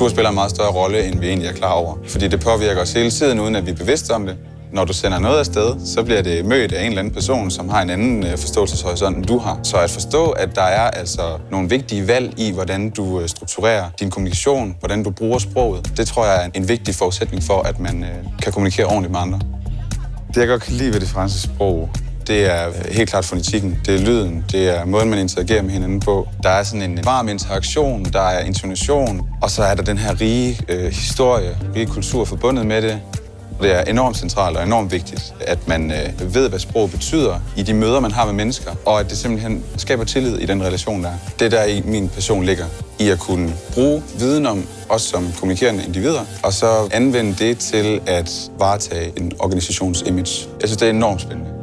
Kultur spiller en meget større rolle, end vi egentlig er klar over. Fordi det påvirker os hele tiden, uden at vi er bevidste om det. Når du sender noget afsted, så bliver det mødt af en eller anden person, som har en anden øh, forståelseshorisont, end du har. Så at forstå, at der er altså nogle vigtige valg i, hvordan du øh, strukturerer din kommunikation, hvordan du bruger sproget, det tror jeg er en vigtig forudsætning for, at man øh, kan kommunikere ordentligt med andre. Det, jeg godt kan lide ved det franske sprog, det er helt klart fonetikken, det er lyden, det er måden, man interagerer med hinanden på. Der er sådan en varm interaktion, der er intonation, og så er der den her rige øh, historie, rige kultur forbundet med det. Det er enormt centralt og enormt vigtigt, at man øh, ved, hvad sprog betyder i de møder, man har med mennesker, og at det simpelthen skaber tillid i den relation, der er. Det der i min passion ligger, i at kunne bruge viden om os som kommunikerende individer, og så anvende det til at varetage en organisations image. Jeg synes, det er enormt spændende.